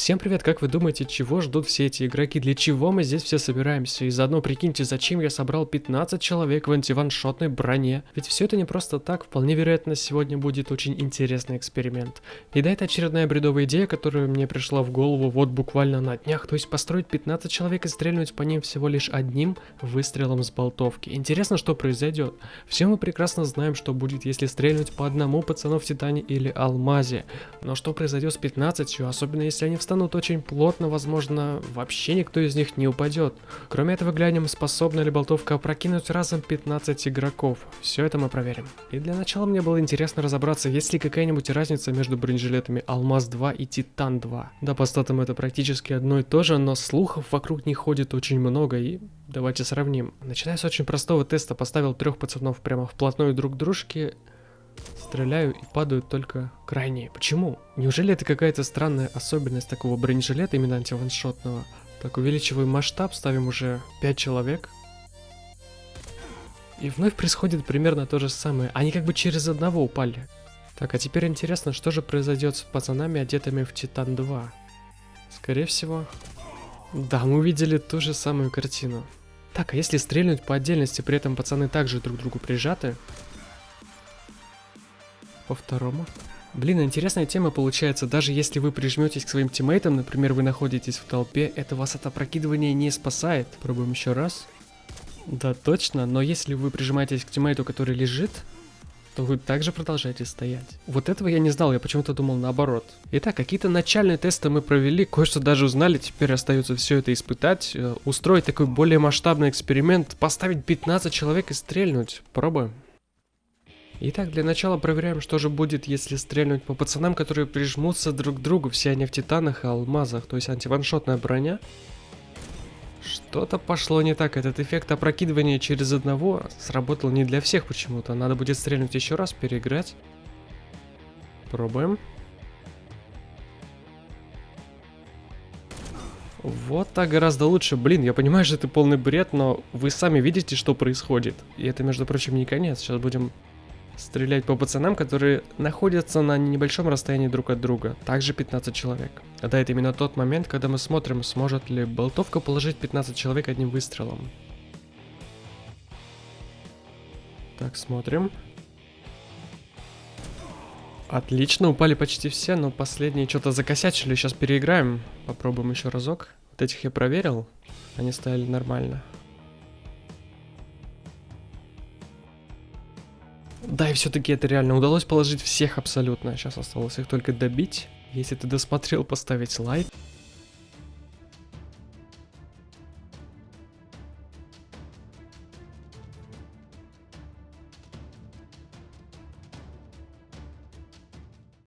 Всем привет, как вы думаете, чего ждут все эти игроки, для чего мы здесь все собираемся? И заодно прикиньте, зачем я собрал 15 человек в антиваншотной броне? Ведь все это не просто так, вполне вероятно сегодня будет очень интересный эксперимент. И да, это очередная бредовая идея, которая мне пришла в голову вот буквально на днях, то есть построить 15 человек и стрельнуть по ним всего лишь одним выстрелом с болтовки. Интересно, что произойдет. Все мы прекрасно знаем, что будет, если стрельнуть по одному пацану в Титане или Алмазе. Но что произойдет с 15, особенно если они встанут очень плотно, возможно, вообще никто из них не упадет. Кроме этого, глянем, способна ли болтовка опрокинуть разом 15 игроков. Все это мы проверим. И для начала мне было интересно разобраться, есть ли какая-нибудь разница между бронежилетами Алмаз 2 и Титан 2. Да, по статам это практически одно и то же, но слухов вокруг них ходит очень много, и давайте сравним. Начиная с очень простого теста, поставил трех пацанов прямо вплотную друг к дружке, Стреляю и падают только крайние. Почему? Неужели это какая-то странная особенность такого бронежилета, именно антиваншотного? Так, увеличиваем масштаб, ставим уже 5 человек. И вновь происходит примерно то же самое. Они как бы через одного упали. Так, а теперь интересно, что же произойдет с пацанами, одетыми в Титан 2? Скорее всего... Да, мы увидели ту же самую картину. Так, а если стрельнуть по отдельности, при этом пацаны также друг к другу прижаты, по второму. Блин, интересная тема получается. Даже если вы прижметесь к своим тиммейтам, например, вы находитесь в толпе, это вас от опрокидывания не спасает. Пробуем еще раз. Да, точно, но если вы прижимаетесь к тиммейту, который лежит, то вы также продолжаете стоять. Вот этого я не знал, я почему-то думал наоборот. Итак, какие-то начальные тесты мы провели, кое-что даже узнали, теперь остается все это испытать, э, устроить такой более масштабный эксперимент, поставить 15 человек и стрельнуть. Пробуем. Итак, для начала проверяем, что же будет, если стрельнуть по пацанам, которые прижмутся друг к другу. Все они в титанах и алмазах, то есть антиваншотная броня. Что-то пошло не так. Этот эффект опрокидывания через одного сработал не для всех почему-то. Надо будет стрельнуть еще раз, переиграть. Пробуем. Вот так гораздо лучше. Блин, я понимаю, что это полный бред, но вы сами видите, что происходит. И это, между прочим, не конец. Сейчас будем стрелять по пацанам, которые находятся на небольшом расстоянии друг от друга. Также 15 человек. Да, это именно тот момент, когда мы смотрим, сможет ли болтовка положить 15 человек одним выстрелом. Так, смотрим. Отлично, упали почти все, но последние что-то закосячили. Сейчас переиграем. Попробуем еще разок. Вот этих я проверил. Они стояли нормально. Да, и все-таки это реально удалось положить всех абсолютно. Сейчас осталось их только добить. Если ты досмотрел, поставить лайк.